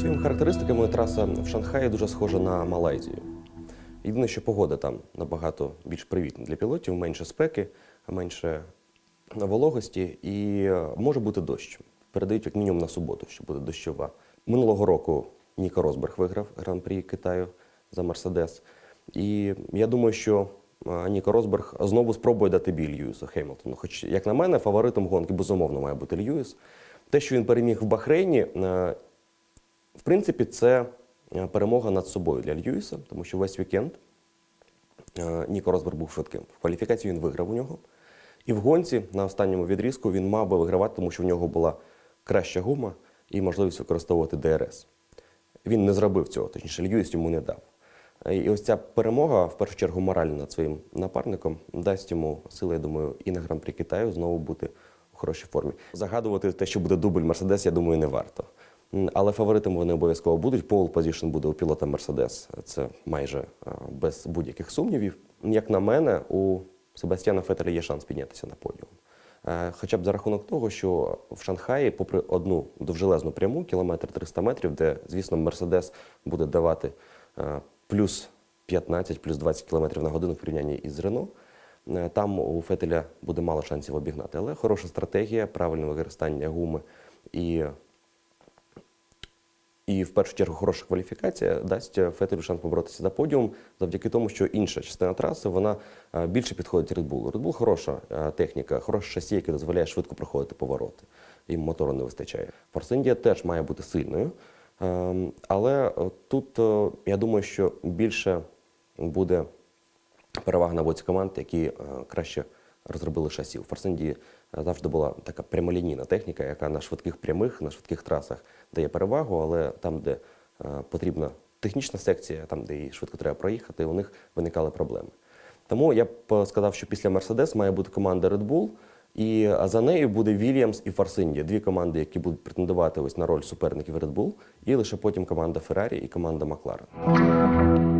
Своїми характеристиками траса в Шанхаї дуже схожа на Малайзію. Єдине, що погода там набагато більш привітна для пілотів, менше спеки, менше вологості і е, може бути дощ. Передають як мінімум на суботу, що буде дощова. Минулого року Ніко Росберг виграв гран-прі Китаю за Мерседес. І я думаю, що е, Ніко Росберг знову спробує дати бій Льюісу Хеймлтону. Хоч, як на мене, фаворитом гонки безумовно має бути Льюіс. Те, що він переміг в Бахрейні, е, в принципі, це е, перемога над собою для Льюіса, тому що весь вікенд е, Ніко Росберг був швидким. В кваліфікації він виграв у нього. І в гонці на останньому відрізку він мав би вигравати, тому що в нього була краща гума і можливість використовувати ДРС. Він не зробив цього, точніше, Льюіс йому не дав. Е, І ось ця перемога, в першу чергу, моральна над своїм напарником, дасть йому сили, я думаю, і на гран-прі Китаю знову бути у хорошій формі. Загадувати те, що буде дубль Мерседес, я думаю, не варто. Але фаворитами вони обов'язково будуть. Pole position буде у пілота Мерседес. Це майже е, без будь-яких сумнівів. Як на мене, у Себастьяна Фетеля є шанс піднятися на подіум. Е, Хоча б за рахунок того, що в Шанхаї, попри одну довжелезну пряму, кілометр 300 метрів, де, звісно, Мерседес буде давати е, плюс 15, плюс 20 км на годину в порівнянні із Рено, там у Фетеля буде мало шансів обігнати. Але хороша стратегія, правильне використання гуми і і в першу чергу хороша кваліфікація дасть Фетелю шанс поборотися за подіум завдяки тому, що інша частина траси вона е, більше підходить Red Bull. Red Bull хороша е, техніка, хороше шасі, яке дозволяє швидко проходити повороти. Їм мотору не вистачає. India теж має бути сильною, ем, але е, тут е, я думаю, що більше буде перевага на боці команд, які е, краще розробили шасі. У Форсенді завжди була така прямолінійна техніка, яка на швидких прямих, на швидких трасах дає перевагу, але там, де е, потрібна технічна секція, там, де її швидко треба проїхати, у них виникали проблеми. Тому я б е, сказав, що після Мерседес має бути команда Red Bull, і за нею буде Williams і Force дві команди, які будуть претендувати ось на роль суперників Red Bull, і лише потім команда Ferrari і команда McLaren.